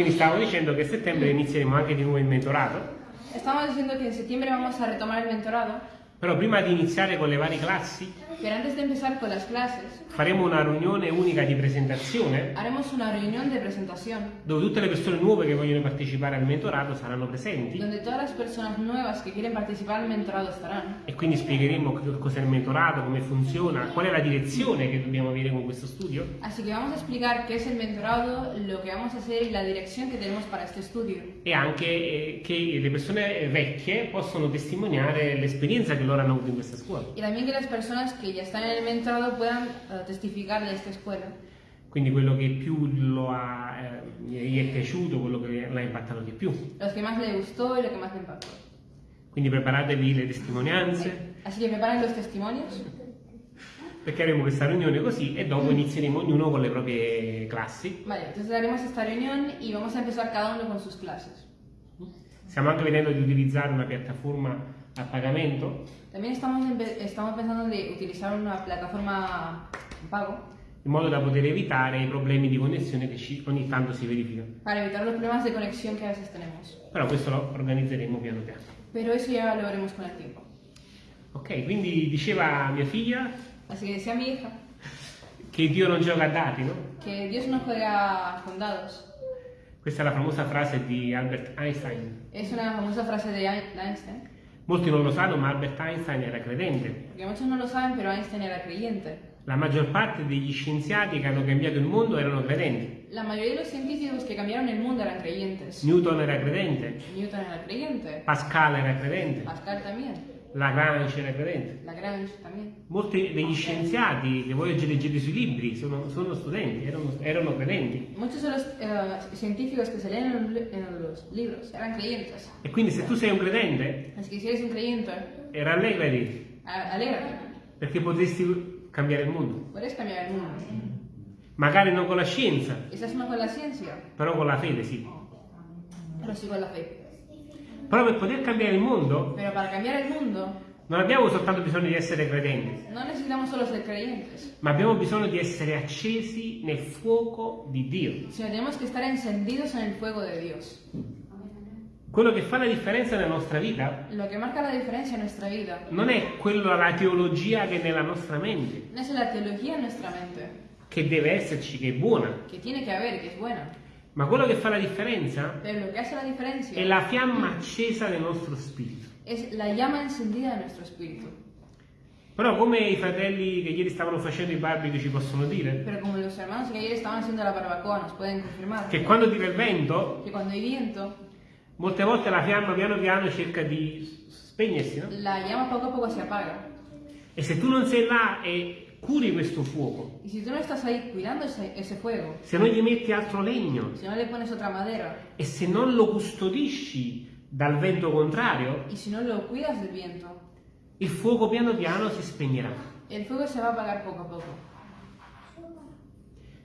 Quindi stavo dicendo che a settembre inizieremo anche di nuovo il mentorato, Estamos diciendo que en septiembre vamos a retomar el mentorado, però prima di iniziare con le varie classi pero antes de empezar con las clases, faremo una riunione unica di presentazione haremos una reunión de presentación dove tutte le persone nuove che vogliono partecipare al mentorato saranno presenti donde todas las personas nuevas que quieren participar al mentorado estarán. e quindi spiegheremo che cos'è il mentorato, come funziona, qual è la direzione che dobbiamo avere con questo studio Así que vamos a explicar qué es el mentorado, lo que vamos a hacer y la dirección que tenemos para este estudio. e anche eh, che le persone vecchie possono testimoniare l'esperienza che loro hanno avuto in questa scuola. Y también que las personas que ya están en el mentorado puedan eh, testificar de esta escuela. Quindi quello che più ha, eh, gli è piaciuto, quello che l'ha impattato di più. Los que más le gustó y lo que más le impactó. Quindi preparatevi le testimonianze, Así que preparen los testimonios. perché avremo questa riunione così e dopo inizieremo ognuno con le proprie classi. Vale, entonces haremos esta reunión y vamos a empezar cada uno con sus clases. Stiamo anche vedendo di utilizzare una piattaforma a pagamento También estamos, estamos pensando de utilizar una plataforma en pago in modo da poter evitare i problemi di connessione che ci- ogni tanto si verificano. para evitar los problemas de conexión que a veces tenemos. Però questo lo organizzeremo piano piano. Pero eso ya lo veremos con el tiempo. Ok, quindi diceva mia figlia Así que decía mi hija che Dio non gioca a dati, no? que Dios no juega con dados. Questa è la famosa frase di Albert Einstein. Es una famosa frase de Einstein, Molti non lo sanno, ma Albert Einstein era credente. porque muchos no lo saben, pero Einstein era creyente. La maggior parte degli scienziati che hanno cambiato il mondo erano credenti. La mayoría de los científicos que cambiaron el mundo eran creyentes. Newton era credente, Newton era creyente, Pascal era credente, Pascal también, Lagrange era credente. Lagrange también. Molti degli scienziati che voi oggi leggete sui libri sono, sono studenti, erano, erano credenti. Muchos de los eh, científicos que se leen en los, li- en los libros eran creyentes. E quindi se tu sei un credente, si eres un creyente, eh, rallegrati, a- alégrate. perché potresti cambiare il mondo. Puedes cambiar el mundo. Magari non con la scienza, Quizás no con la ciencia, però con la fede sì. pero sí con la fe. Però per poter cambiare il mondo Pero para cambiar el mundo non abbiamo soltanto bisogno di essere credenti, no necesitamos solo ser creyentes, ma abbiamo bisogno di essere accesi nel fuoco di Dio. tenemos que estar encendidos en el fuego de Dios. Quello che fa la differenza nella nostra vita vida. non è quello la teologia che è nella nostra mente, no es la teología en nuestra mente, che deve esserci, che è buona, que tiene que haber, que es buena, ma quello che fa la differenza la è diferencia la fiamma accesa del nostro spirito. Però come i fratelli che ieri stavano facendo i barbecue ci possono dire, que che quando tira il vento, viento, molte volte la fiamma piano piano cerca di spegnersi, no? la llama poco a poco se apaga. E se tu non sei là e curi questo fuoco, Y si tú no estás ahí cuidando ese, ese fuego, se non gli metti altro legno si no le pones otra madera e se non lo custodisci dal vento contrario, y si no lo cuidas del viento, il fuoco piano piano si spegnerà. el fuego se va a apagar poco a poco.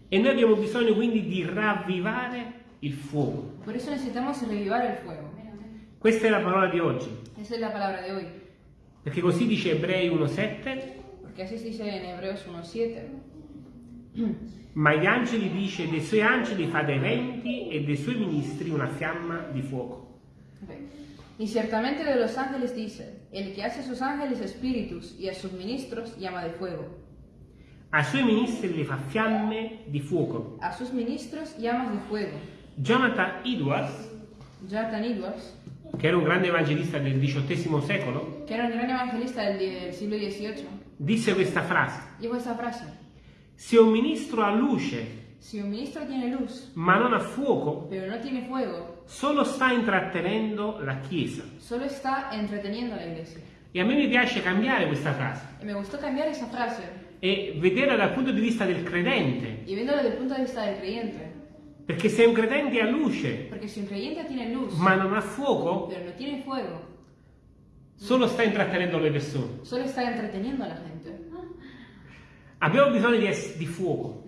E noi abbiamo bisogno quindi di ravvivare il fuoco. Por eso necesitamos revivar el fuego. Questa è la parola di oggi, Esa es la palabra de hoy. perché così dice Ebrei 1.7, Así se dice en Hebreos 1.7. ma gli angeli dice dei suoi angeli fa dei venti e dei suoi ministri una fiamma di fuoco. Ok. Y ciertamente de los ángeles dice, el que hace a sus ángeles espíritus y a sus ministros llama de fuego. Ai suoi ministri li fa fiamme di fuoco. A sus ministros llamas de fuego. Jonathan Edwards, Jonathan Edwards, che era un grande evangelista del XVIII secolo, que era un gran evangelista del, siglo XVIII, disse questa frase. dijo esta frase. Se un ministro ha luce Si un ministro tiene luz, ma non ha fuoco, pero no tiene fuego, solo sta intrattenendo la Chiesa. solo está entreteniendo a la iglesia. E a me mi piace cambiare questa frase Y me gustó cambiar esa frase e vederla dal punto di vista del credente. viéndolo desde el punto de vista del creyente. Perché se un credente ha luce luz, ma non ha fuoco, no fuego, solo sta intrattenendo le persone. solo está entreteniendo a la gente. Abbiamo bisogno di, di fuoco,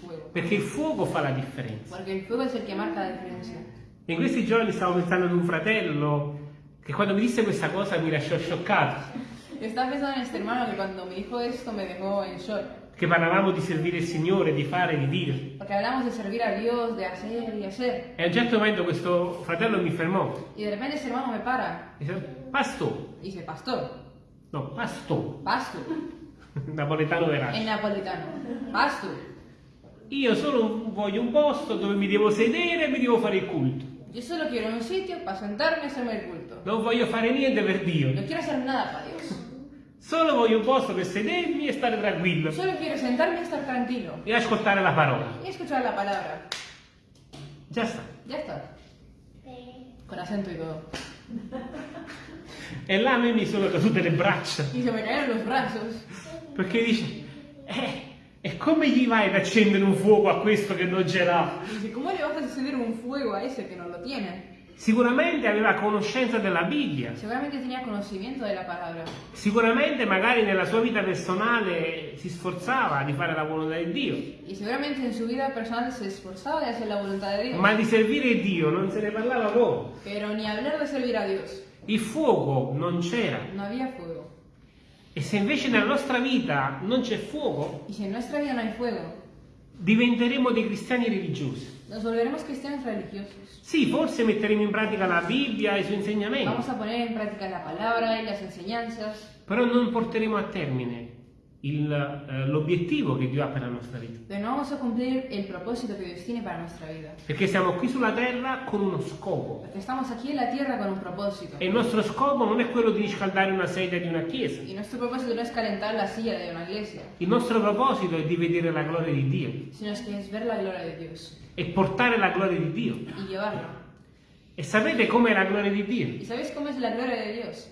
fuego, perché il fuoco fa la differenza. porque el fuego es el que marca la diferencia. In questi giorni stavo pensando ad un fratello che quando mi disse questa cosa mi lasciò scioccato. Estaba pensando en este hermano que cuando me dijo esto me dejó en shock. Che parlavamo di servire il Signore, di fare, di dire. Porque hablamos de servir a Dios, de hacer y hacer. E a un certo momento questo fratello mi fermò Y de repente ese hermano me para e disse, Pastore, y dice, pastor, no, pastore, pastor, napoletano en verace. napolitano, pastor. Io solo voglio un posto dove mi devo sedere e mi devo fare il culto. Yo solo quiero un sitio para sentarme y hacerme el culto. Non voglio fare niente per Dio. No quiero hacer nada para Dios. Solo voglio un posto per sedermi e stare tranquillo Solo quiero sentarme y estar tranquilo. e ascoltare la parola. Y escuchar la palabra. Già sta. Ya está. Con acento y todo. E là a me mi sono cadute le braccia Y se me cayeron los brazos. perché dice, eh, e come gli vai ad accendere un fuoco a questo che non ce l'ha? Dice, ¿cómo le vas a encender un fuego a ese que no lo tiene? Sicuramente aveva conoscenza della Bibbia, Seguramente tenía conocimiento de la palabra. sicuramente magari nella sua vita personale si sforzava di fare la volontà di Dio, Y seguramente en su vida personal se esforzaba de hacer la voluntad de Dios. ma di servire Dio non se ne parlava poco. Pero ni hablar de servir a Dios. Il fuoco non c'era. No había fuego. E se invece nella nostra vita non c'è fuoco, si no fuego, diventeremo dei cristiani religiosi. Nos volveremos cristianos religiosos. Sì, forse metteremo in pratica la Bibbia e i suoi insegnamenti, Vamos a poner en práctica la palabra y las enseñanzas, però non porteremo a termine il, eh, l'obiettivo che Dio ha per la nostra vita. pero no vamos a cumplir el propósito que Dios tiene para nuestra vida. Perché siamo qui sulla terra con uno scopo. Porque estamos aquí en la tierra con un propósito. E il nostro scopo non è quello di riscaldare una sedia di una chiesa. Y nuestro propósito no es calentar la silla de una iglesia, Il nostro proposito è di vedere la gloria di Dio sino es que es ver la gloria de Dios e portare la gloria di Dio. y llevarla. E sapete com'è la gloria di Dio? ¿Y sabéis cómo es la gloria de Dios?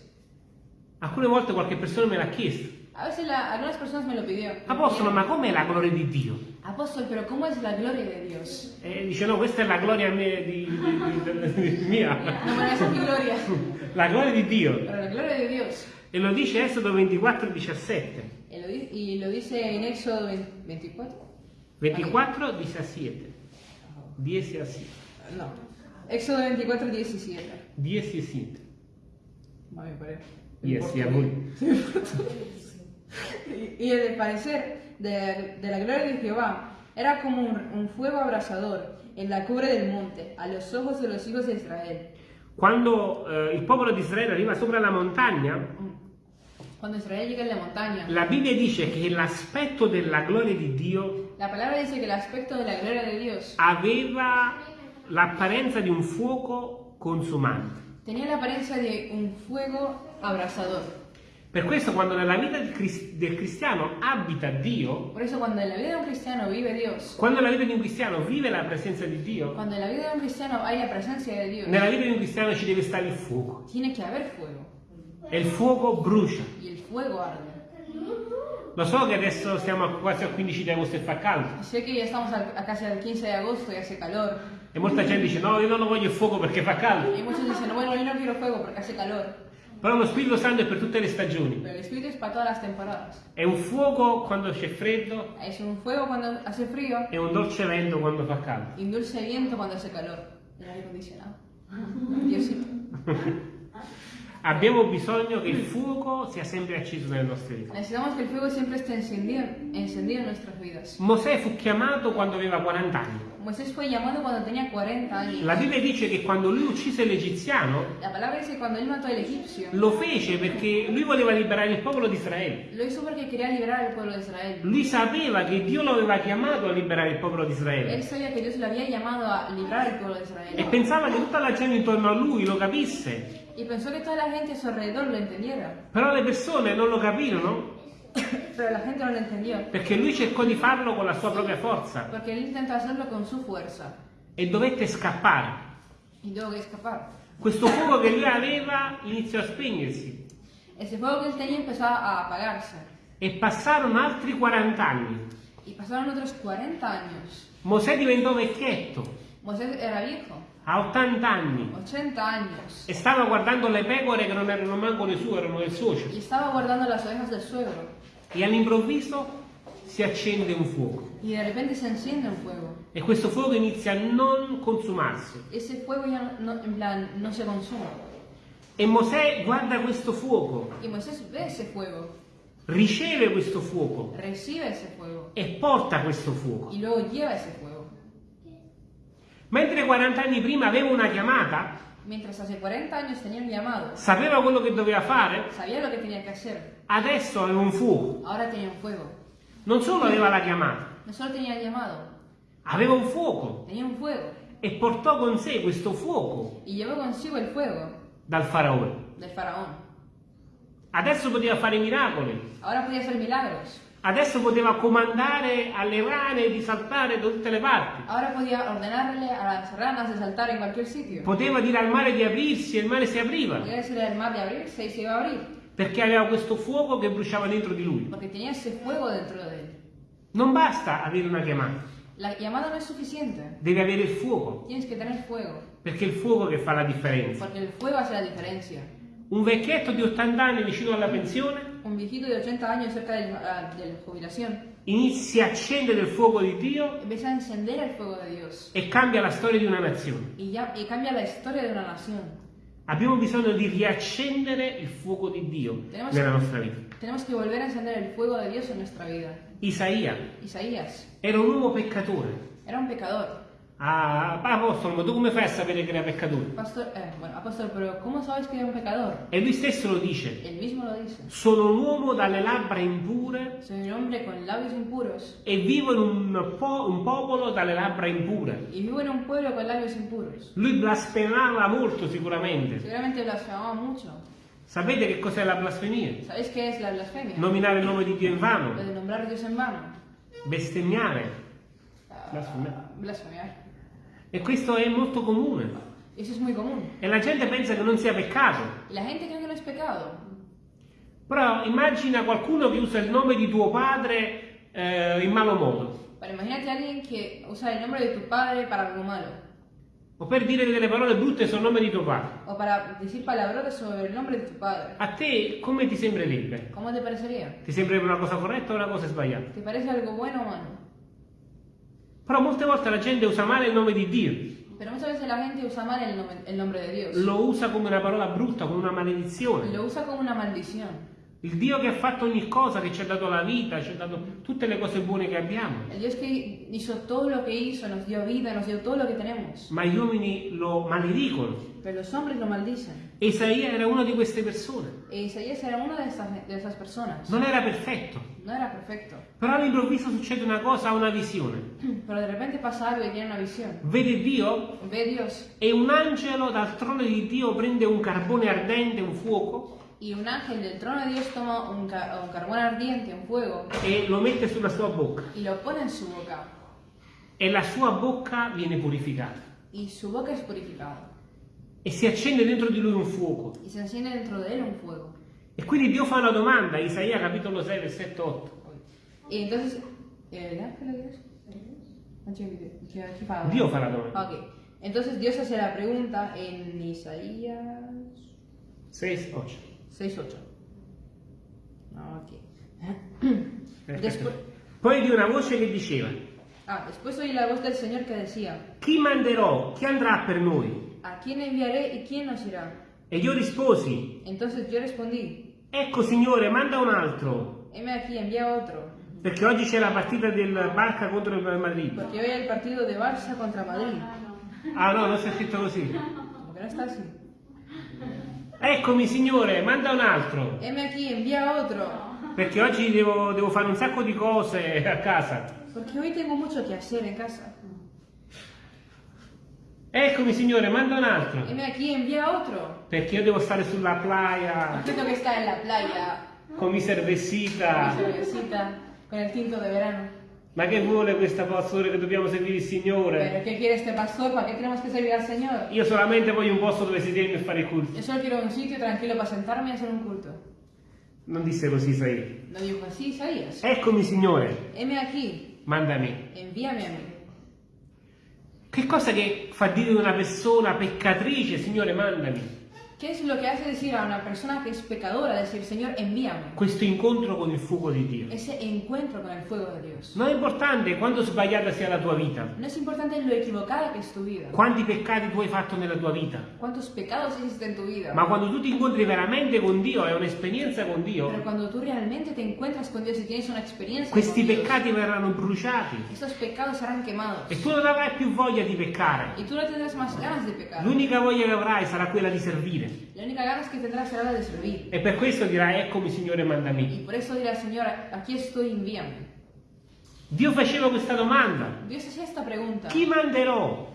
Alcune volte qualche persona me l'ha chiesto. A veces la- algunas personas me lo pidió. Apostolo, ma com'è la gloria di Dio? Apóstol, pero ¿cómo es la gloria de Dios? E dice no, questa è la gloria mia. Di, di- di- di- mia. No me es mi gloria, La gloria di Dio. pero la gloria de Dios. E lo dice Esodo 24, 17. Y lo, y lo dice en Éxodo 24. 24, 17. 17. No. Éxodo 24, 17. 17. Va, me parece. Yes, a voi. Y, y el parecer de, de la gloria de Jehová era como un, un fuego abrasador en la cubre del monte, a los ojos de los hijos de Israel. Quando eh, il popolo di Israele arriva sopra la montagna, Cuando Israel llega en la montaña, la Bibbia dice che l'aspetto della gloria di Dio la palabra dice que el aspecto de la gloria de Dios aveva l'apparenza di un fuoco consumante. tenía la apariencia de un fuego abrasador. Per questo quando nella vita del, cris- del cristiano abita Dio, Por eso cuando en la vida de un cristiano vive Dios, quando nella vita di un cristiano vive la presenza di Dio, cuando en la vida de un cristiano hay la presencia de Dios, nella vita di un cristiano ci deve stare il fuoco. tiene que haber fuego. E il fuoco brucia. Y el fuego arde. Lo so che adesso siamo quasi al 15 di agosto e fa caldo. Sé que ya estamos al- a casi al 15 de agosto y hace calor. E molta gente dice no, io non lo voglio il fuoco perché fa caldo. Y muchos dicen, bueno, yo no quiero fuego porque hace calor. Però lo Spirito Santo è per tutte le stagioni. Pero el Espíritu es para todas las temporadas. È un fuoco quando c'è freddo Es un fuego cuando hace frío e un dolce vento quando fa caldo. y un dulce viento cuando hace calor. El aire acondicionado. Diosito. Abbiamo bisogno che il fuoco sia sempre acceso nelle nostre vite. Necesitamos que el fuego siempre esté encendido, encendido en nuestras vidas. Mosè fu chiamato quando aveva 40 anni. Moisés fue llamado cuando tenía 40 años. La Bibbia dice che quando lui uccise l'egiziano La palabra dice cuando él mató al egipcio, lo fece perché lui voleva liberare il popolo di Israele. lo hizo porque quería liberar al pueblo de Israel. Lui sapeva che Dio lo aveva chiamato a liberare il popolo di Él Israele sabía que Dios lo había llamado a librar al pueblo de e Israel. pensava che tutta la gente intorno a lui lo capisse. Y pensó que toda la gente a su alrededor lo entendiera. Però le persone non lo capirono Pero la gente no lo entendió. perché lui cercò di farlo con la sua propria forza Porque él intentó hacerlo con su fuerza. e dovette scappare. Y tuvo que escapar. Questo fuoco che lui aveva iniziò a spegnersi Ese fuego que él tenía empezó a apagarse. e passarono altri 40 anni. Y pasaron otros 40 años. Mosè diventò vecchietto, Moisés era viejo, a 80 anni, 80 años. e stava guardando le pecore che non erano manco le sue, erano del suocero. Y estaba guardando las ovejas del suegro. E all'improvviso si accende un fuoco Y de repente se enciende un fuego. e questo fuoco inizia a non consumarsi. Ese fuego ya no, en plan, no se consuma. E Mosè guarda questo fuoco Y Moisés ve ese fuego riceve questo fuoco recibe ese fuego e porta questo fuoco. y luego lleva ese fuego. Mentre 40 anni prima aveva una chiamata, Mientras hace 40 años tenía un llamado, sapeva quello che doveva fare, sabía lo que tenía que hacer, adesso aveva un fuoco. ahora tenía un fuego. Non solo aveva la chiamata, No solo tenía el llamado, aveva un fuoco. Tenía un fuego. E portò con sé questo fuoco. Y llevó consigo el fuego. Dal faraone. del faraón. Adesso poteva fare miracoli, Ahora podía hacer milagros, adesso poteva comandare alle rane di saltare da tutte le parti, ahora podía ordenarle a las ranas de saltar en cualquier sitio. poteva dire al mare di aprirsi e il mare si apriva, Podía decirle al mar de abrirse y se iba a perché aveva questo fuoco che bruciava dentro di lui. porque tenía ese fuego dentro de él. Non basta avere una chiamata, La llamada no es suficiente, deve avere il fuoco, tienes que tener fuego, perché è il fuoco che fa la differenza. porque el fuego hace la diferencia. Un vecchietto di 80 anni vicino alla pensione Un viejito de 80 años cerca del- ah, de la jubilación inizia a accendere il fuoco di Dio empieza a encender el fuego de Dios e cambia la storia di una nazione. y, ya, y cambia la historia de una nación. Abbiamo bisogno di riaccendere il fuoco di Dio Tenemos- nella nostra vita. Tenemos que volver a encender el fuego de Dios en nuestra vida. Isaia Isaías era un uomo peccatore. era un pecador. Ah, apostolo, ma tu come fai a sapere che era peccatore? Pastor, eh, bueno, apóstol, pero ¿cómo sabes que era un pecador? E lui stesso lo dice. Él mismo lo dice. Sono un uomo dalle labbra impure Soy un hombre con labios impuros e vivo in un, po- un popolo dalle labbra impure. y vivo en un pueblo con labios impuros. Lui blasfemava molto sicuramente. Seguramente blasfemaba mucho. Sapete che cos'è la blasfemia? ¿Sabéis qué es la blasfemia? Nominare il nome di Dio in vano, bestemmiare. Ah, Blasfemiare. E questo è molto comune. Eso es muy común. E la gente pensa che non sia peccato. La gente cree que no es pecado. Però immagina qualcuno che usa il nome di tuo padre eh, in malo modo. Pero imagínate a alguien que usa el nombre de tu padre para algo malo. O per dire delle parole brutte sul nome di tuo padre. O para decir palabrotas sobre el nombre de tu padre. A te come ti sembrerebbe? ¿Cómo te parecería? Ti sembrerebbe una cosa corretta o una cosa sbagliata? ¿Te parece algo bueno o malo? Però molte volte la gente usa male il nome di Dio. Pero muchas veces la gente usa mal el nombre, el nombre de Dios. Lo usa come una parola brutta, come una maledizione. Lo usa como una maldición. Il Dio che ha fatto ogni cosa, che ci ha dato la vita, ci ha dato tutte le cose buone che abbiamo. El Dios que hizo todo lo que hizo, nos dio vida, nos dio todo lo que tenemos. Ma gli uomini lo maledicono. Pero los hombres lo maldicen. Isaia era una di queste persone. E Isaías era una de de esas personas. Non era perfetto. No era perfecto. Però all'improvviso succede una cosa, ha una visione. Pero de repente algo y tiene una visión. Vede Dio Ve a Dios e un angelo dal trono di Dio prende un carbone ardente, un fuoco, y un ángel del trono de Dios toma un, ca- un carbón ardiente, un fuego, e lo mette sulla sua bocca. y lo pone en su boca. E la sua bocca viene purificata. Y su boca es purificada. E si accende dentro di lui un fuoco. Y se enciende dentro de él un fuego. E quindi Dio fa una domanda, Isaia capitolo 6, versetto 8. Y entonces, ¿el ángel de Dios? Dio fa la domanda. Ok. Entonces Dios hace la pregunta en Isaías 6, 8. 6.8. Ok. Aspetta. Después, Poi di una voce che diceva, ah, después oí la voz del Señor que decía, chi manderò? Chi andrà per noi? ¿A quién enviaré y quién nos irá? E io risposi, Entonces yo respondí, ecco Signore, manda un altro, heme aquí, envía otro. perché oggi c'è la partita del Barca contro il Madrid. Porque hoy hay el partido de Barça contra Madrid. Ah no, non si è scritto così. No está así. Eccomi Signore, manda un altro, Heme aquí, envía otro. perché oggi devo, devo fare un sacco di cose a casa. Porque hoy tengo mucho que hacer en casa. Eccomi Signore, manda un altro, Heme aquí, envía otro. perché io devo stare sulla playa Yo tengo que estar en la playa, con mi con cervecita. mi cervecita, con el tinto de verano. Ma che vuole questa pastore che dobbiamo servire il Signore? Pero ¿qué quiere este pastor? ¿Para qué tenemos que servir al Señor? Io solamente voglio un posto dove sedermi e fare il culto. Yo solo quiero un sitio tranquilo para sentarme y hacer un culto. Non disse così Isaia. No dijo así Isaías. Eccomi Signore, Heme aquí, mandami. envíame a mí. Che cosa che fa dire una persona peccatrice, Signore mandami? ¿Qué es lo que hace decir a una persona que es pecadora? Decir, Señor, envíame. Questo incontro con il fuoco di Dio. Ese encuentro con el fuego de Dios. Non è importante quanto sbagliata sia la tua vita, No es importante lo equivocada que es tu vida. quanti peccati tu hai fatto nella tua vita, Cuántos pecados hiciste en tu vida. ma quando tu ti incontri veramente con Dio, è un'esperienza con Pero Dio, cuando tú realmente te encuentras con Dios y tienes una experiencia questi con Dios, peccati verranno bruciati estos pecados serán quemados. e tu non avrai più voglia di peccare. Y tú no tendrás más ganas de pecar. L'unica voglia che avrai sarà quella di servire. La única ganas que tendrás será la de servir. E per questo dirai, eccomi Signore, mandami. Y por eso dirá, Señor, aquí estoy, envíame. Dio faceva questa domanda. Chi manderò?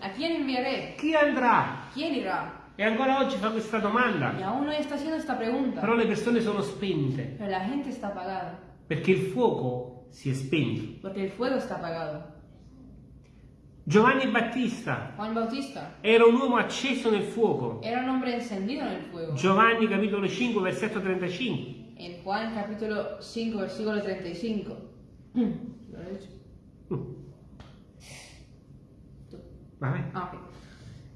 Chi andrà? E ancora oggi fa questa domanda. Però le persone sono spente perché il fuoco si è spento. Porque el fuego está apagado. Giovanni Battista Juan Bautista era un uomo acceso nel fuoco. era un hombre encendido en el fuego. Giovanni capitolo 5 versetto 35. En Juan capítulo 5, versículo 35. ¿Lo he hecho? Vabbè. Ah, ok.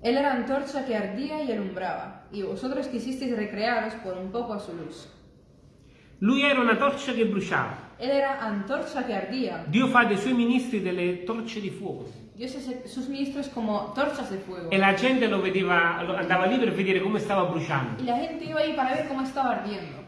Él era antorcha que ardía y alumbraba, y vosotros quisisteis recrearos por un poco a su luz. Lui era una torcia che bruciava. Él era antorcha que ardía. Dio fa dei suoi ministri delle torce di fuoco. Sus ministros como torchas de fuego. E la gente lo vedeva, andava lì per vedere come stava bruciando. Y la gente iba ahí para ver cómo estaba ardiendo.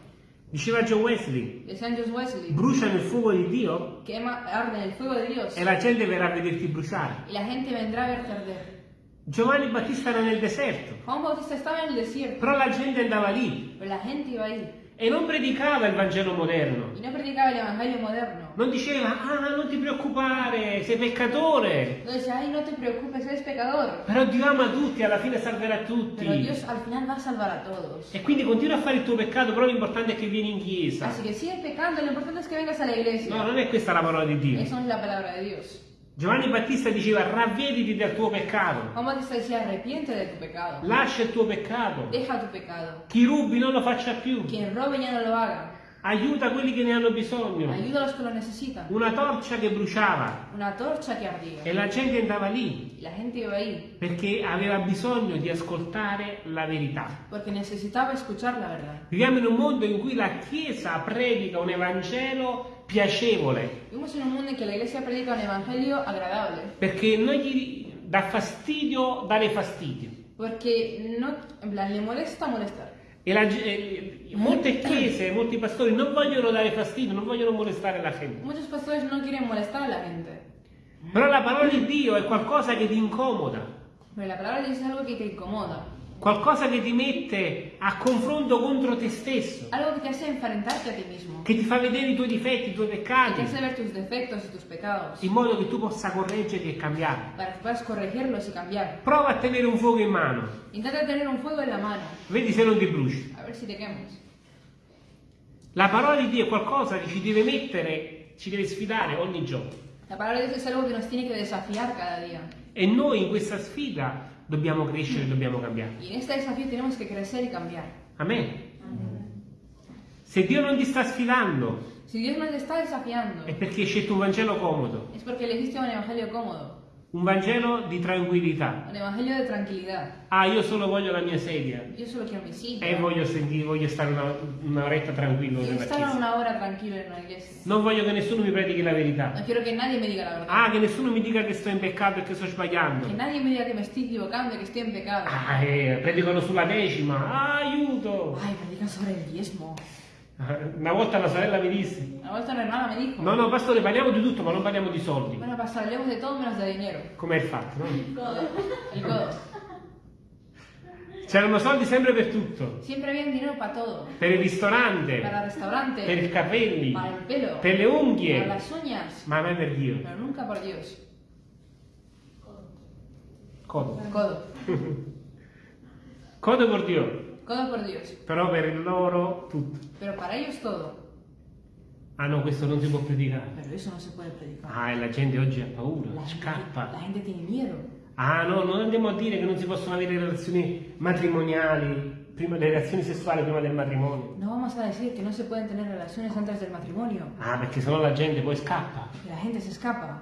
Diceva John Wesley, Wesley, brucia nel fuoco di Dio que ama- arde en el fuego de Dios, e la gente verrà a vederti bruciare. y la gente vendrá a verte arder. Giovanni Battista era nel deserto, Juan Bautista estaba en el desierto, però la gente andava lì pero la gente iba ahí e non predicava il Vangelo moderno. y no predicaba el evangelio moderno. Non diceva, ah, non ti preoccupare, sei peccatore. No decía, ay, no te preocupes, eres pecador. Però Dio ama tutti, alla fine salverà Pero tutti. Dios al final va a salvar a todos. E quindi continua a fare il tuo peccato, però l'importante è che vieni in chiesa. Así que sigue pecando, lo importante es que vengas a la iglesia. No, non è questa la parola di Dio. Eso no es la palabra de Dios. Giovanni Battista diceva, ravvediti del tuo peccato. Juan Bautista decía, arrepiente de tu pecado. Lascia il tuo peccato. Deja tu pecado. Chi rubi non lo faccia più. Quien robe ya no lo haga. Aiuta quelli che ne hanno bisogno. Ayuda a los que lo necesitan. Una torcia che bruciava Una torcha que ardía. e la gente andava lì la gente iba ahí perché aveva bisogno di ascoltare la verità. porque necesitaba escuchar la verdad. Viviamo in un mondo in cui la Chiesa predica un Evangelo piacevole Vivimos en un mundo en que la iglesia predica un evangelio agradable. perché non gli dà fastidio dare fastidio. Porque no, en plan, le molesta molestar. E la eh, molte chiese, molti pastori non vogliono dare fastidio, non vogliono molestare la gente. Muchos pastores no quieren molestar a la gente. Però la parola di Dio è qualcosa che ti incomoda, Pero la palabra de Dios es algo que te incomoda. Qualcosa che ti mette a confronto contro te stesso, Algo que te hace enfrentarte a ti mismo. che ti fa vedere i tuoi difetti, i tuoi Que te peccati, hace ver tus defectos y tus pecados. in modo che tu possa correggerli e cambiarli. Para que puedas corregirlos y cambiar. Prova a tenere un fuoco in mano, Intenta tener un fuego en la mano. vedi se non ti bruci. A ver si te quemas. La parola di Dio è qualcosa che ci deve mettere, ci deve sfidare ogni giorno. La palabra de Dios es algo que nos tiene que desafiar cada día. E noi in questa sfida dobbiamo crescere dobbiamo cambiare. Y en este desafío tenemos que crecer y cambiar. Amen. Se Dio non ti sta sfidando Si Dios nos está desafiando, è perché hai scelto un Vangelo comodo, es porque elegiste un evangelio cómodo, un Vangelo di tranquillità. un evangelio de tranquilidad. Ah, io solo voglio la mia sedia Yo solo quiero mi silla. e voglio, sentire, voglio stare una, un'oretta tranquillo nella chiesa. Non voglio che nessuno mi predichi la No verità. quiero que nadie me diga la verdad. Ah, che nessuno mi dica che sto in peccato e che sto sbagliando. Que nadie me diga que me estoy equivocando y que estoy en pecado. Ah, eh, predicano sulla decima. Ah, aiuto! Ay, predican sobre el diezmo. Una volta una sorella mi disse: Una volta una hermana me dijo, No, no, pastore, parliamo di tutto, ma non parliamo di soldi. bueno, pastor, hablemos de todo menos de dinero. Come è il fatto, no? El codo. C'erano soldi sempre per tutto. Para todo. Per il ristorante, per i capelli, pelo, per le unghie, uñas, ma mai per Dio. Codo. Codo. Codo per Dio, Codo por Dios. però per loro tutto. Pero para ellos todo. Ah no, questo non si può predicare. Pero eso no se puede predicar. Ah, e la gente oggi ha paura, La gente, scappa. la gente tiene miedo. Ah no, non andiamo a dire che non si possono avere relazioni matrimoniali, prima, le relazioni sessuali prima del matrimonio. No vamos a decir que no se pueden tener relaciones antes del matrimonio. Ah, perché sennò la gente poi scappa. La gente se escapa.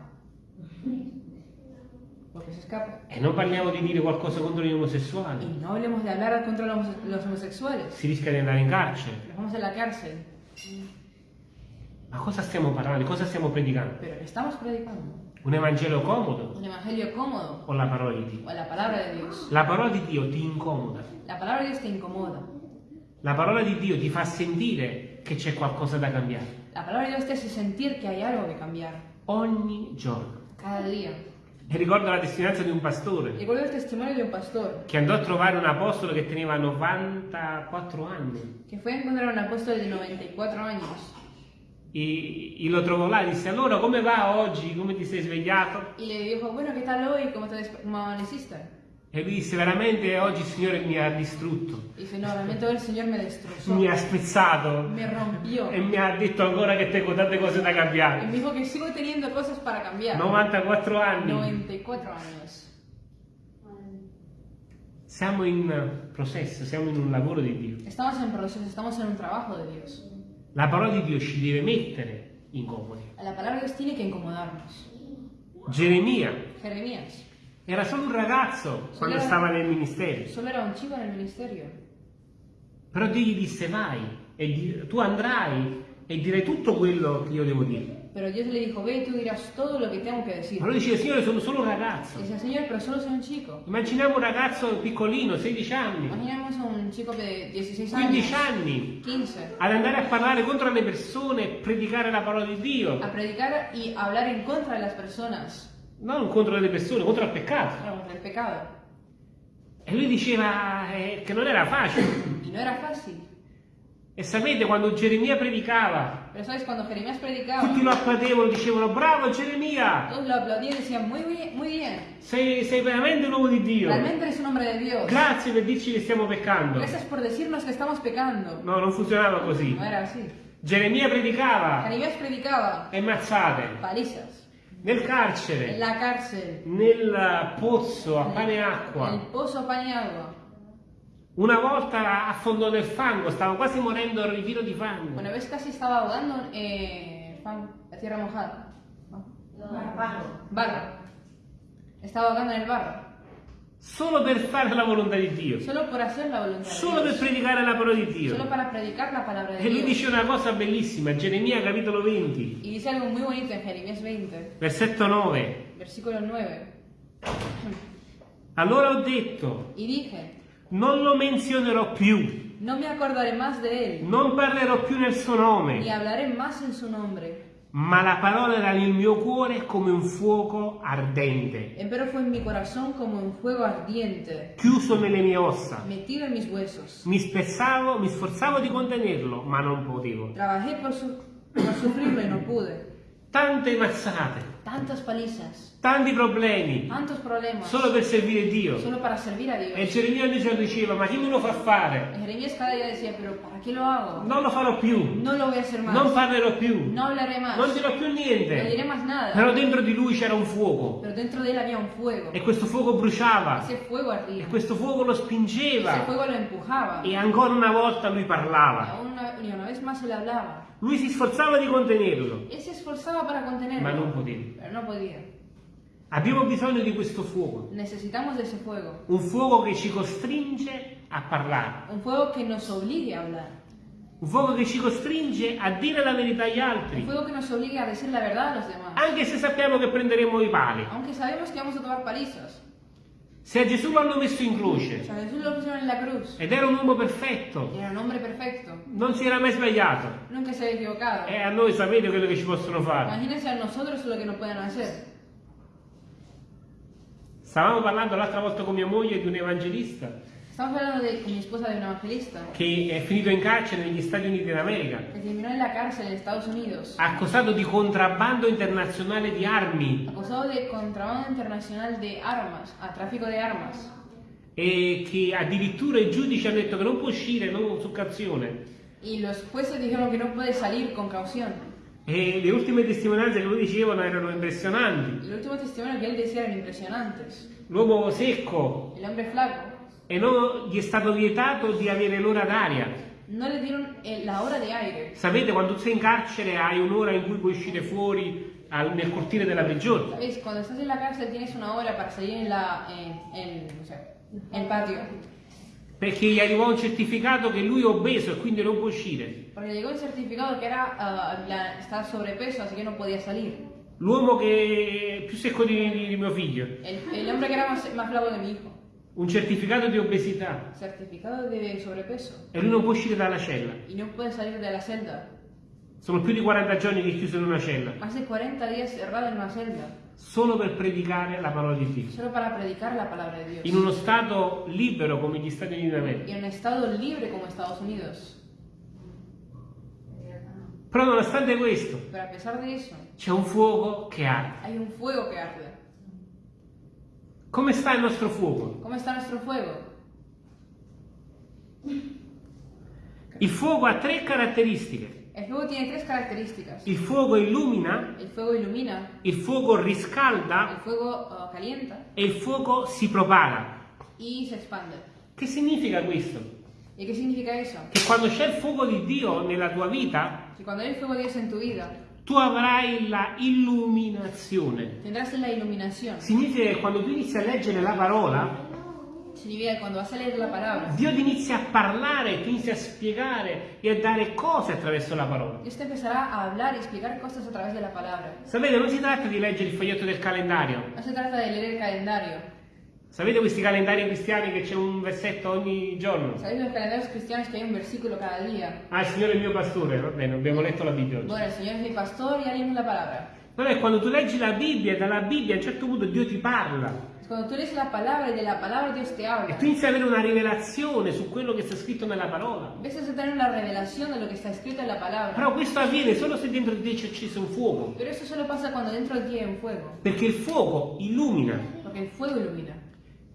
Porque se escapa. E non parliamo di dire qualcosa contro gli Y omosessuali. no hablemos de hablar contra los, los homosexuales. Si rischia di andare in carcere. Nos vamos a la cárcel. Ma cosa stiamo parlando? Di cosa stiamo predicando? Pero ¿qué estamos predicando? Un Evangelo comodo ¿Un evangelio cómodo o la parola di Dio? o la palabra de Dios? La parola di Dio ti incomoda. La palabra de Dios te incomoda. La parola di Dio ti fa sentire che c'è qualcosa da cambiare. La palabra de Dios te hace sentir que hay algo que cambiar. Ogni giorno. Cada día. E ricordo la testimonianza di un pastore Recuerdo el testimonio de un pastor che andò a trovare un apostolo che teneva 94 anni que fue a encontrar a un apóstol de 94 años e, e lo trovò là e disse allora come va oggi? Come ti sei svegliato? y le dijo, bueno, ¿qué tal hoy? ¿Cómo, te desp- cómo amaneciste? E lui disse veramente oggi il Signore mi ha distrutto, dice, no, realmente hoy el Señor me destrozó, mi ha spezzato me rompió e mi ha detto ancora che tengo tante cose da cambiare. me dijo que sigo teniendo cosas para cambiar. 94 anni. 94 años. Siamo in processo, siamo in un lavoro di Dio. Estamos en proceso, estamos en un trabajo de Dios. La parola di Dio ci deve mettere incomodi. La palabra de Dios tiene que incomodarnos. Geremia Jeremías era solo un ragazzo quando stava nel ministero, solo era un chico en el ministerio. però Dio gli disse vai e di- tu andrai e dirai tutto quello che io devo dire. Pero Dios le dijo, ve y tú dirás todo lo que tengo que decir. Lui dice Signore sono solo un ragazzo. Dice, Señor, pero solo soy un chico. Immaginiamo un ragazzo piccolino, 16 anni, Imaginemos a un chico de 16 15 años, anni, 15, ad andare a parlare contro le persone e predicare la parola di Dio. a predicar y hablar en contra de las personas, Non contro le persone, contro il peccato. contra el pecado. E lui diceva eh, che non era facile. Y no era fácil. E sapete, quando Geremia predicava, Pero sabes, cuando Jeremías predicaba, tutti lo applaudevano, dicevano bravo Geremia, todos lo aplaudían y decían, muy bien, muy bien. sei, sei veramente un uomo di Dio. Realmente eres un hombre de Dios. Grazie per dirci che stiamo peccando. Gracias por decirnos que estamos pecando. No, non funzionava così. No era así. Geremia predicava Jeremías predicaba e mazzate palizas nel carcere, la cárcel, nel pozzo a pane e en el acqua. pozo pan y agua. Una volta affondò nel fango, stava quasi morendo al ritiro di fango. Una vez casi estaba ahogando eh, fan- la tierra mojada. Barro. Estaba ahogando en el barro. Solo per fare la volontà di Dio. Solo por hacer la voluntad Solo per predicare la parola di Solo Dio. para predicar la palabra de E lui dice una cosa bellissima, Geremia capitolo 20, Y dice algo muy bonito en Jeremías 20, versetto 9. versículo 9. Allora ho detto, Y dije, non lo menzionerò più, no me acordaré más de él, non parlerò più nel suo ni nome, hablaré más en su nombre. Ma la parola era nel mio cuore come un fuoco ardente, un fuego ardiente, chiuso nelle mie ossa. metido en mis huesos. Mi spezzavo, mi sforzavo di contenerlo, ma non potevo. Trabajé por, su- por sufrirlo y no pude. Tante mazzate, Tantas palizas, tanti problemi, tantos problemas, solo per servire Dio. solo para servir a E Dios. Geremia invece diceva, ma chi me lo fa fare? Y Jeremías cada día decía, pero ¿para qué lo hago? Non lo farò più, No lo voy a hacer más. non parlerò più, No hablaré más. non dirò più No diré niente. más nada. Però dentro di lui c'era un fuoco Pero dentro de él había un fuego. e questo fuoco bruciava Ese fuego ardía. e questo fuoco lo Ese spingeva fuego lo empujaba. e ancora una volta lui parlava. una, una vez más le hablaba. Lui si sforzava di contenerlo, Él se esforzaba para contenerlo. ma non poteva. Pero no. Abbiamo bisogno di questo fuoco, Necesitamos de ese fuego. un fuoco che ci costringe a parlare, Un fuego que nos obligue a hablar. un fuoco che ci costringe a dire la verità agli Un altri, fuego que nos obligue a decir la verdad a los demás. anche se sappiamo che prenderemo i pali. Aunque sabemos que vamos a tomar palizas. Se a Gesù l'hanno messo in croce sea, Jesús lo pusieron en la cruz. ed era un uomo perfetto, era un hombre perfecto. non si era mai sbagliato. Nunca se había equivocado. E a noi sapete quello che ci possono fare. Imagínense a nosotros lo que nos pueden hacer. Stavamo parlando l'altra volta con mia moglie di un evangelista Estamos hablando de, con mi esposa de un evangelista che è finito in carcere negli Stati Uniti d'America, que terminó en la cárcel en Estados Unidos, accusato di contrabbando internazionale di armi acusado de contrabando internacional de armas, a tráfico de armas. e che addirittura i giudici hanno detto che non può uscire non su cauzione. Y los jueces dijeron que no puede salir con caución. E le ultime testimonianze che lui dicevano erano impressionanti. El último testimonio que él decía eran impresionantes. L'uomo secco hombre flaco e non gli è stato vietato di avere l'ora d'aria. no le dieron eh, la hora de aire. Sapete, quando sei in carcere hai un'ora in cui puoi uscire fuori al- nel cortile della prigione. Cuando estás en la cárcel tienes una hora para salir en, la, en, en, no sé, en el patio. Perché gli arrivò un certificato che lui è obeso e quindi non può uscire. Porque llegó un certificado que era ah, la- estar sobrepeso, así que no podía salir. L'uomo che più secco di, di- di mio figlio. Hombre que era más, más flaco que mi hijo. Un certificato di obesità. Certificado de sobrepeso. E lui non può uscire dalla cella. Y no puede salir de la celda. Sono più di 40 giorni che è chiuso in una cella. De 40 días cerrado en una celda. Solo per predicare la parola di Dio. Solo para predicar la palabra de Dios. In uno stato libero come gli Stati Uniti d'America. en un estado libre como Estados Unidos. Però nonostante questo, c'è un fuoco che arde. un fuego que arde. Come sta il nostro fuoco? ¿Cómo está nuestro fuego? Il fuoco ha tre caratteristiche. El fuego tiene tres características. Il fuoco illumina, El fuego ilumina, il fuoco riscalda fuego ah, calienta e il fuoco si propaga. y se expande. Che significa questo? ¿Y qué significa eso? Che quando c'è il fuoco di Dio nella tua vita, Que cuando hay el fuego de Dios en tu vida, tu avrai la illuminazione. tendrás la iluminación. Significa che quando tu inizi a leggere la parola, Significa que cuando vas a leer la palabra, Dio ti inizia a parlare, ti inizia a spiegare e a dare cose attraverso la parola. Dios te empezará a explicar cosas a través de la palabra. Sapete, non si tratta di leggere il foglietto del calendario. No se trata de leer el calendario. Sapete questi calendari cristiani che c'è un versetto ogni giorno? ¿Sabéis los calendarios cristianos que hay un versículo cada día? Ah, il Signore è il mio pastore, va bene, abbiamo letto la Bibbia oggi. Bueno, el Señor es mi pastor y ya leímos la palabra. Non è quando tu leggi la Bibbia e dalla Bibbia a un certo punto Dio ti parla Es cuando tú lees la palabra y de la palabra Dios te e tu inizi ad avere una rivelazione su quello che sta scritto nella parola. Empiezas a tener una revelación de lo que está escrito en la palabra. Però questo avviene solo se dentro di te c'è acceso un fuoco, Pero eso solo pasa cuando dentro de ti hay un fuego. perché il fuoco illumina, Porque el fuego ilumina.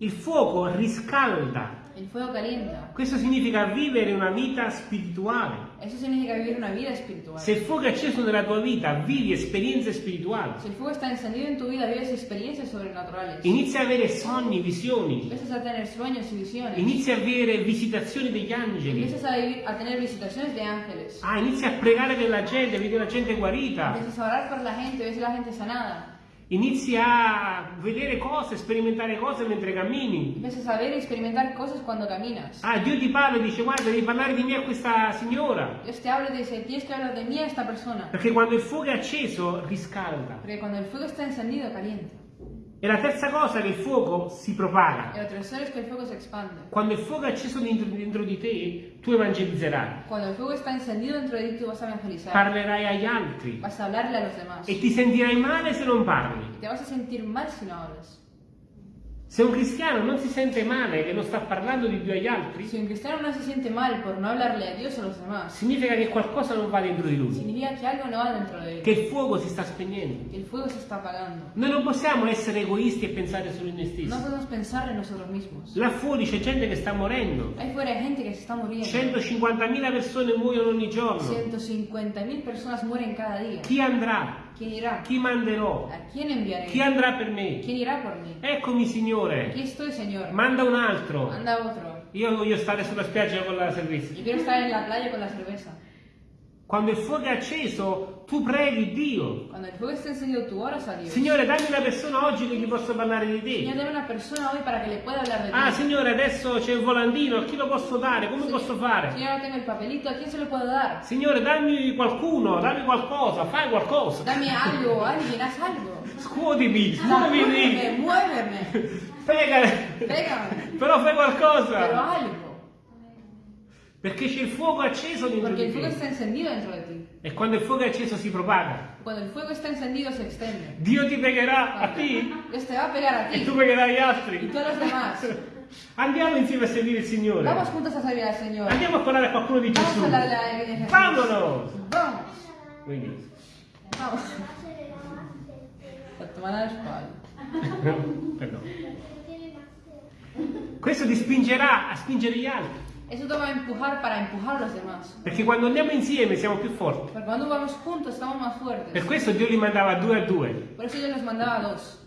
Il fuoco riscalda. El fuego calienta. Questo significa vivere una vita spirituale. Eso significa vivir una vida espiritual. Se il fuoco è acceso nella tua vita, vivi esperienze spirituali. Si el fuego está encendido en tu vida, vives experiencias sobrenaturales. Inizi a avere sogni, visioni. Empiezas a tener sueños y visiones. Inizi a avere visitazioni degli angeli. Empiezas a, a tener visitaciones de ángeles. Ah, inizi a pregare per la gente, vedi la gente guarita. Empiezas a orar por la gente, ves la gente sanada. Inizi a vedere cose, sperimentare cose mentre cammini. Empiezas a ver y experimentar cosas cuando caminas. Ah, Dio ti parla e dice guarda, devi parlare di me a questa signora. Dios te habla y te dice, tienes que hablar de mí a esta persona. Perché quando il fuoco è acceso, riscalda. Porque cuando el fuego está encendido, calienta. E la terza cosa è che il fuoco si propaga. Es que. Quando il fuoco è acceso dentro, dentro di te, tu evangelizzerai. Cuando el fuego está encendido dentro de ti, tú vas a evangelizar. Parlerai agli altri. Vas a hablarle a los demás. E ti sentirai male se non parli. Te vas a sentir mal si no hablas. Se un cristiano non si sente male che non sta parlando di Dio agli altri, Si un cristiano no se siente mal por no hablarle a Dios a los demás, significa che qualcosa non va dentro di lui, significa que algo no va dentro de él. che il fuoco si sta spegnendo. Que el fuego se está apagando. Noi non possiamo essere egoisti e pensare solo in noi No stessi. podemos pensar en nosotros mismos. Là fuori c'è gente che sta morendo. Ahí fuera hay gente que se está muriendo. 150.000 persone muoiono ogni giorno. 150.000 personas mueren cada día. Chi andrà? ¿Quién irá? Chi manderò? ¿A quién enviaré? Chi andrà per me? ¿Quién irá por mí? Eccomi Signore, Aquí estoy, Señor. manda un altro. Manda otro. Io voglio stare sulla spiaggia con la servizia. Yo quiero estar en la playa con la cerveza. Quando il fuoco è acceso, tu preghi Dio. Signore, dammi una persona oggi che gli posso parlare di te. Ah, Signore, adesso c'è il volantino, a chi lo posso dare? Come posso fare? Signore, dammi qualcuno, dammi qualcosa, fai qualcosa. Dame algo, alguien, haz algo. Scuotimi, Muéveme, muovimi. muéveme. Prega, Pégame. però fai qualcosa. algo. Perché c'è il fuoco acceso dentro Porque di el fuego te. está encendido dentro de ti. E quando il fuoco è acceso si propaga. Cuando el fuego está encendido, se extiende. Dio ti pregherà a te Dios te va a pegar a e ti tu pregherai agli altri. tú a los demás. Andiamo insieme a servire il Signore. Vamos juntos a servir al Señor. Andiamo a parlare a qualcuno di Vamos a Gesù. hablarle a Jesús. Vámonos. Vamos. Quindi, Vamos. A tomar la espalda. perdono. Questo ti spingerà a spingere gli altri. Eso te va a empujar para empujar a los demás. Perché quando andiamo insieme siamo più forti. Porque cuando vamos juntos estamos más Per fuertes. questo Dio li mandava due a due. Por eso Dios nos mandaba a dos.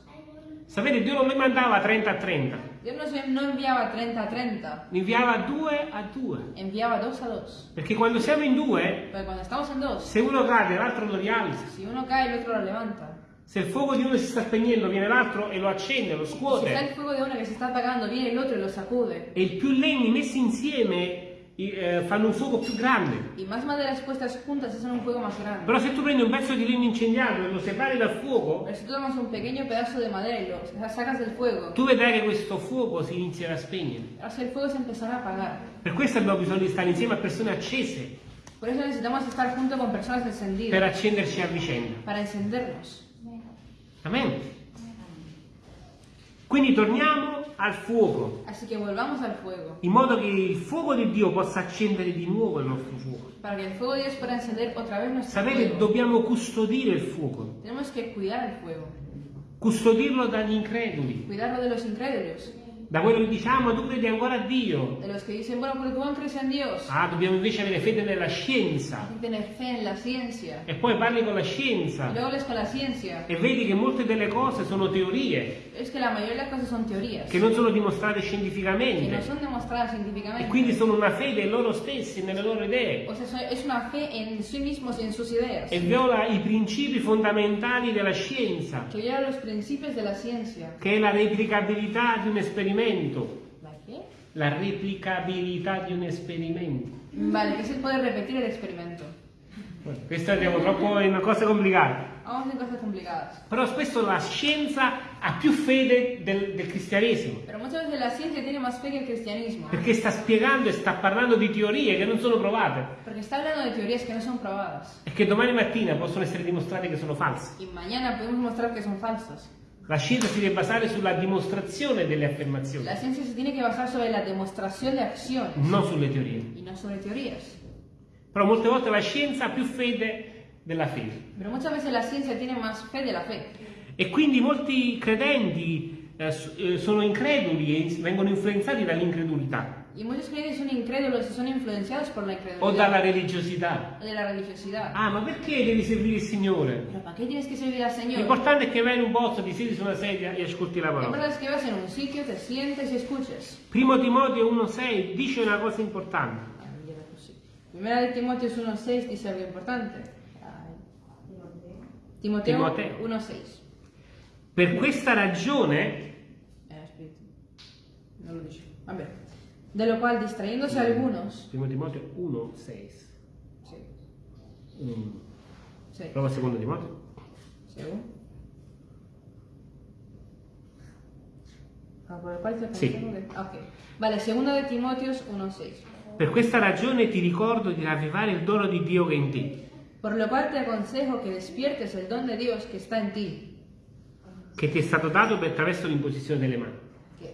Sapete, Dio non li mandava 30 a 30, Dios nos no enviaba 30 a 30, li inviava due a due. enviaba dos a dos. Perché quando siamo in due, en dos, se uno cade l'altro lo rialza. si uno cae el otro lo levanta. Se il fuoco di uno si sta spegnendo, viene l'altro e lo accende, lo Si está el scuote. fuego de uno que se está apagando, viene otro y lo sacude. E più legni messi insieme eh, fanno un fuoco più grande. Y más maderas puestas juntas hacen un fuego más grande. Però se tu prendi un pezzo di legno incendiato e lo separi dal fuoco, Pero si tú tomas un pequeño pedazo de madera y lo sacas del fuego, tu vedrai che questo fuoco si inizierà a spegnere. así el fuego se empezará a apagar. Per questo abbiamo bisogno di stare insieme a persone accese Por eso necesitamos estar junto con personas per encendidas accenderci a vicenda. para encendernos. Amen. Quindi torniamo al fuoco, Así que volvamos al fuego, in modo che il fuoco di Dio possa accendere di nuovo il nostro fuoco. para que el fuego de Dios pueda encender otra vez nuestro Sapete, fuego. dobbiamo custodire il fuoco, Tenemos que cuidar el fuego, custodirlo dagli increduli, cuidarlo de los incrédulos, da quello che diciamo, tu credi ancora a Dio. dicen, bueno, Ah, dobbiamo invece avere fede nella scienza. E poi parli con la scienza e vedi che molte delle cose sono teorie, Es que teorías, che non sono dimostrate no scientificamente. demostradas E quindi sono una fede in loro stessi, nelle loro idee. O sea, es una fe en sí mismos en sus ideas, E viola i principi fondamentali della scienza, ciencia. che è la replicabilità di un esperimento. ¿La qué? La replicabilità di un esperimento. Vale, el poder repetir el experimento. Bueno, Questo andiamo troppo in cose complicate. Vamos en cosas complicadas. Però spesso la scienza ha più fede del, del cristianesimo, Pero muchas veces la ciencia tiene más fe que el cristianismo, perché sta spiegando e sta parlando di teorie che non sono provate porque está hablando de teorías que no son probadas. e che domani mattina possono essere dimostrate che sono false. Y mañana podemos mostrar que son falsas. La scienza si deve basare sulla dimostrazione delle affermazioni, La ciencia se tiene que basar sobre la demostración de acciones non sulle teorie. y no sobre teorías. Però molte volte la scienza ha più fede della fede. Pero muchas veces la ciencia tiene más fe de la fe. E quindi molti credenti eh, eh, sono increduli e vengono influenzati dall'incredulità Y muchos creyentes son incrédulos y son influenciados por la o incredulidad dalla religiosità. o de la religiosidad. Ah, ma perché devi servire il Signore? Pero ¿para qué tienes que servir al Señor? L'importante è che vai in un posto, ti siedi su una sedia e ascolti la parola. importante es que vas en un sitio, te sientes y escuches. Primo Timoteo 1,6 dice una cosa importante. Ah. Primera de Timoteo 1.6 dice algo importante. Timoteo, Timoteo. 1.6. Per questa ragione, Eh, aspetta. No lo dice. Vabbè. De lo cual, distrayéndose algunos. primo Timoteo 1,6. Sí. Mm. Sí. Prova secondo Timoteo. ¿Según? Ah, por el cual te Sí. pensamos que- ah, ok. Vale, segundo de Timoteos 1.6. Per questa ragione ti ricordo di ravvivare il dono di Dio che è in te, Por lo cual te aconsejo que despiertes el don de Dios que está en ti. che ti è stato dato per attraverso l'imposizione delle mani.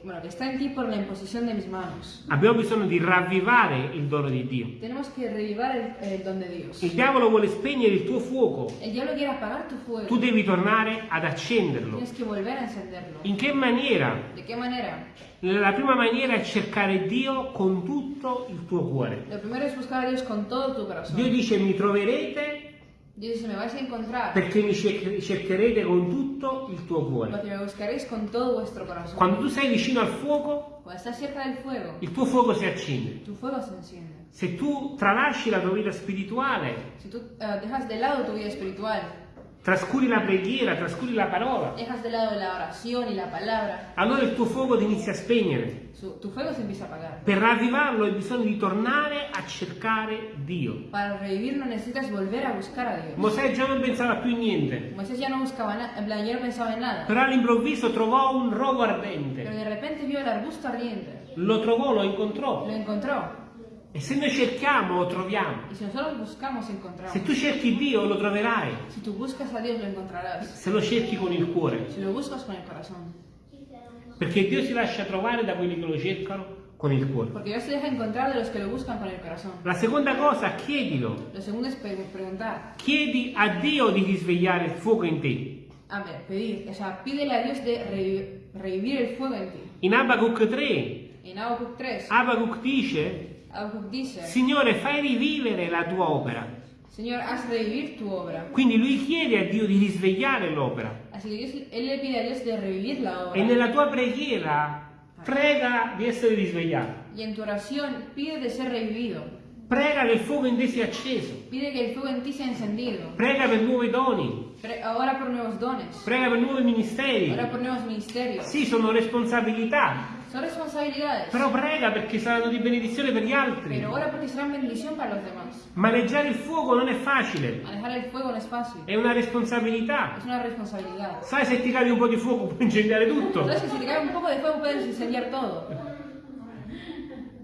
Bueno, que está en ti por la imposición de mis manos. Abbiamo bisogno di ravvivare il dono di Dio. Tenemos que revivar el, el don de Dios. Il diavolo vuole spegnere il tuo fuoco, El diablo quiere apagar tu fuego. tu devi tornare ad accenderlo. Tienes que volver a encenderlo. In che maniera? ¿De qué manera? La prima maniera è cercare Dio con tutto il tuo cuore. Lo primero es buscar a Dios con todo tu corazón. Dio dice mi troverete Dios dice, me vais a encontrar perché mi cer- cercherete con tutto il tuo cuore. porque me buscaréis con todo vuestro corazón. Quando tu sei vicino al fuoco, Cuando estás cerca del fuego, il tuo fuoco si accende. tu fuego se enciende. Se tu tralasci la tua vita spirituale, Si tú eh, dejas de lado tu vida espiritual, trascuri la preghiera, trascuri la parola, dejas de lado la oración y la palabra, allora il tuo fuoco ti inizia a spegnere. su- tu fuego se empieza a apagar. Per ravvivarlo hai bisogno di tornare a cercare Dio. Para revivirlo necesitas volver a buscar a Dios. Mosè già non pensava più in niente, Moisés ya no buscaba nada, no pensaba en nada. però all'improvviso trovò un rovo Pero ardente. de repente vio el arbusto ardiente. Lo trovò, lo incontrò. Lo encontró. E se noi cerchiamo, lo troviamo. Y si nosotros buscamos, encontramos. Se tu cerchi Dio, lo troverai. Si tú buscas a Dios, lo encontrarás. Se lo cerchi con il cuore. Si lo buscas con el corazón. Perché Dio si lascia trovare da quelli che lo cercano con il cuore. Porque Dios se deja encontrar de los que lo buscan con el corazón. La seconda cosa, chiedilo. Lo segundo es pre- preguntar. Chiedi a Dio di risvegliare il fuoco in te. A ver, pedir. O sea, pídele a Dios de revi- revivir el fuego en ti. In Abacuc 3, En Habacuc 3, Abacuc dice, Habacuc dice, Signore, fai rivivere la tua opera. Señor, haz revivir tu obra. Quindi lui chiede a Dio di risvegliare l'opera. E nella tua preghiera prega di essere risvegliato. Y en tu oración pide de ser revivido. Prega che il fuoco in te sia acceso. Prega per nuovi doni. Pre- Ora por nuevos dones. Prega per nuovi ministeri. Ora por nuevos ministerios. Sì, sono responsabilità. Son responsabilidades. Però prega perché saranno di benedizione per gli altri. Pero ora porque serán bendición para los demás. Maneggiare il fuoco non è facile. Manejar el fuego no es fácil. È una responsabilità. Es una responsabilidad. Sai se ti cade un po' di fuoco puoi incendiare tutto. Entonces, si te cae un poco de fuego, puedes incendiar todo.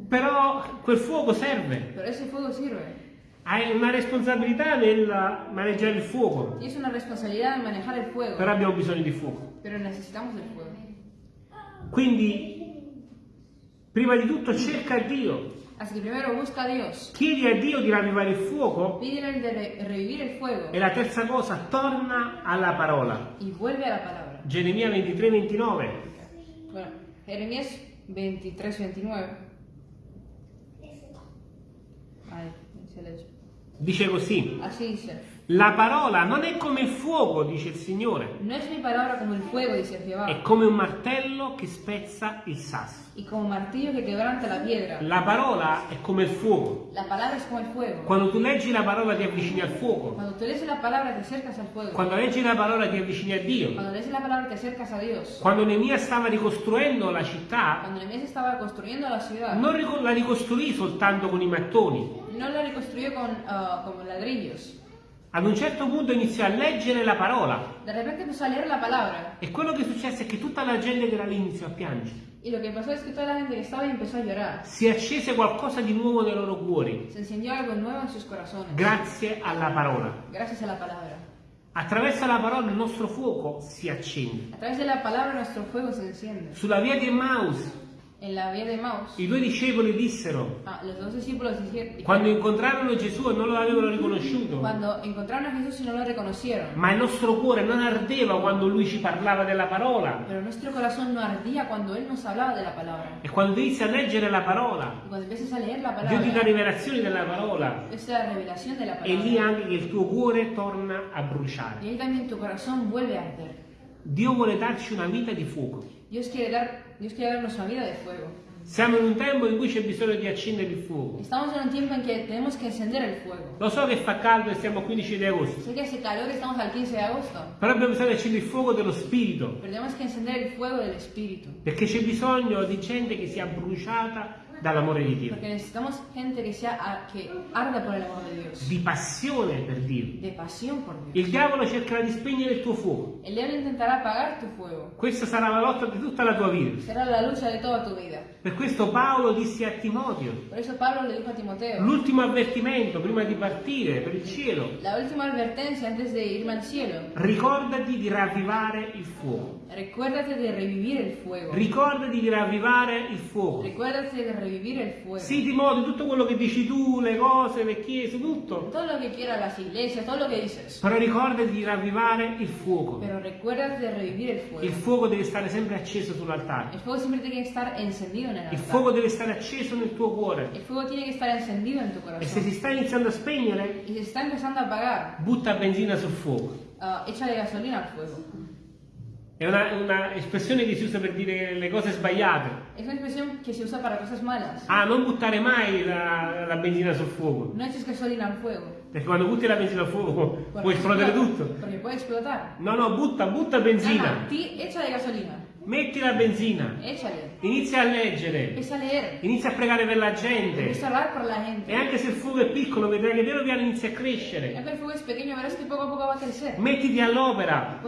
Però quel fuoco serve. Pero ese fuego sirve. Hai una responsabilità nel maneggiare il fuoco. Es una responsabilidad en manejar el fuego. Però abbiamo bisogno di fuoco. Pero necesitamos el fuego. Quindi, prima di tutto cerca Dio. Así que primero busca a Dios. Chiedi a Dio di ravvivare il fuoco. Pídele de re- revivir el fuego. E la terza cosa, torna alla parola. Y vuelve a la palabra. Geremia 23, 29. Bueno, Jeremías 23, 29. Ay, se. Dice così. Así dice. La parola non è come il fuoco, dice il Signore. No es mi palabra como el fuego, dice È Jehová. come un martello che spezza il sasso. Y como martillo que quebranta la piedra. La parola è come il fuoco. La palabra es como el fuego. Quando tu leggi la parola ti avvicini al fuoco. Cuando tú lees la palabra te acercas al fuego. Quando leggi la parola ti avvicini a Dio. Cuando lees la palabra te acercas a Dios. Quando Nemia stava ricostruendo la città, Cuando Nehemías estaba construyendo la ciudad, non la ricostruì soltanto con i mattoni. no la reconstruyó con, ah, con ladrillos. Ad un certo punto iniziò a leggere la parola. De repente empezó a leer la palabra. E quello che successe è che tutta la gente che era lì iniziò a piangere. Y lo que pasó es que toda la gente que estaba ahí empezó a llorar. Si accese qualcosa di nuovo nei loro cuori, Se encendió algo nuevo en sus corazones. grazie alla parola. Gracias a la palabra. Attraverso la parola il nostro fuoco si accende. A través de la palabra nuestro fuego se enciende. Sulla via di Emmaus, I due discepoli dissero, ah, dijeron, quando incontrarono Gesù e non lo avevano riconosciuto, no ma il nostro cuore non ardeva quando lui ci parlava della parola. no palabra. E quando inizi a leggere la parola, Y cuando empiezas a leer la Dio ti dà palabra, rivelazioni della parola. de E lì palabra. anche che il tuo cuore torna a bruciare. Dio vuole darci una vita di fuoco. Dios quiere, dar, Dios quiere darnos una vida de fuego. Siamo in un tempo in cui c'è bisogno di accendere il fuoco. Estamos en un tiempo en que tenemos que encender el fuego. Lo so che fa caldo e siamo al 15 di agosto, Sé que hace calor, estamos al 15 de agosto, però abbiamo bisogno di accendere il fuoco dello Spirito, pero tenemos que encender el fuego del Espíritu. perché c'è bisogno di gente che sia bruciata dall'amore di Dio, Porque necesitamos gente que, sea, a- que arda por el amor de Dios, di passione per Dio. de pasión por Dios. Il diavolo cercherà di spegnere il tuo fuoco. El diablo intentará apagar tu fuego. Questa sarà la lotta di tutta la tua vita. Será la lucha de toda tu vida. Per questo Paolo disse a Timoteo, Timoteo, l'ultimo avvertimento prima di partire per il cielo, la cielo, ricordati di ravvivare il fuoco. recuérdate de revivir el fuego. Ricordati di ravvivare il fuoco. Recuérdate de revivir el fuego. Sì, Timoteo, tutto quello che dici tu, le cose, le chiese, tutto. Todo lo que quieras las iglesias, todo lo que dices. Però ricordati di ravvivare il fuoco. Pero recuérdate de revivir el fuego. Il fuoco deve stare sempre acceso sull'altare. El fuego siempre tiene que estar encendido Il fuoco deve stare acceso nel tuo cuore. El fuego tiene que estar encendido en tu E se si corazón. sta iniziando a spegnere, Y se está empezando a apagar, butta benzina sul fuoco. ah, échale gasolina al fuego. È una, una espressione che si usa per dire le cose sbagliate. Una expresión que se usa para cosas malas. Ah, non buttare mai la, la benzina sul fuoco. No eches gasolina al fuego. Perché quando butti la benzina al fuoco può esplodere tutto. Porque puede explotar. No, no, butta, butta Ah, benzina. ti, échale gasolina. Metti la benzina. Échale. Inizia a leggere. A. Inizia a pregare per la gente. A. E anche se il fuoco è piccolo, vedrai che piano piano inizia a crescere. Pequeño, poco a poco va a. Mettiti all'opera.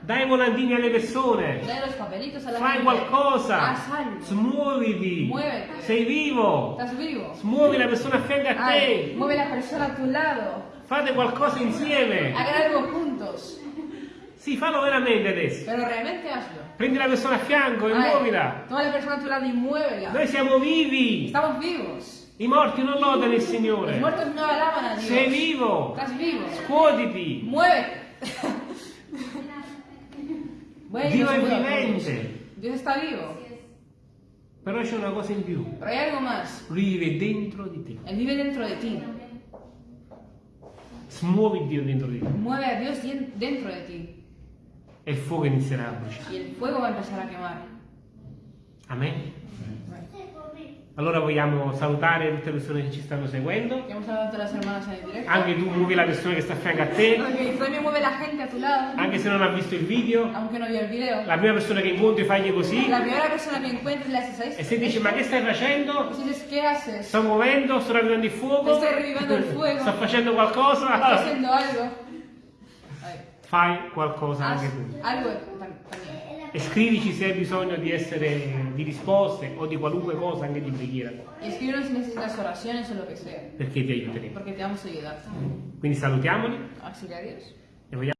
Dai volantini alle persone. Fai qualcosa. Smuoviti. Muovete. Sei vivo. Vivo. Smuovi la persona a fianco a te. mueve la persona a tu lado. Fate qualcosa insieme. Hagan algo juntos. Sì, fallo veramente adesso. Pero realmente hazlo. Prendi la persona a fianco e Ay, muovila. toma la persona a tu lado y muévela. Noi siamo vivi. Estamos vivos. I morti non lodano il Signore. muertos no alaban a Dios. Sei vivo. Estás vivo. Scuotiti. Muévete. Bueno, Dio è vivente. Dios está vivo. Però c'è una cosa in più. Pero hay algo más. Lui vive dentro di te. Él vive dentro de ti. Smuovi Dio dentro di te. Mueve a dien- dentro de ti. E il fuoco inizierà a bruciare. Y el fuego va a empezar a quemar. Amen. Allora vogliamo salutare tutte le persone che ci stanno seguendo. Anche tu muovi la persona che sta a fianco a te, anche se non ha visto il video. La prima persona che incontri fagli così e se dici ma che stai facendo? Sto muovendo, sto ravvivando il fuoco, il sto facendo ¿Estás qualcosa. Fai qualcosa anche tu. E scrivici se hai bisogno di essere di risposte o di qualunque cosa, anche di preghiera, Y escríbenos si necesitas oraciones o lo que sea. perché ti aiuteremo. Porque te vamos a ayudar. Quindi salutiamoli Así que adiós. e vogliamo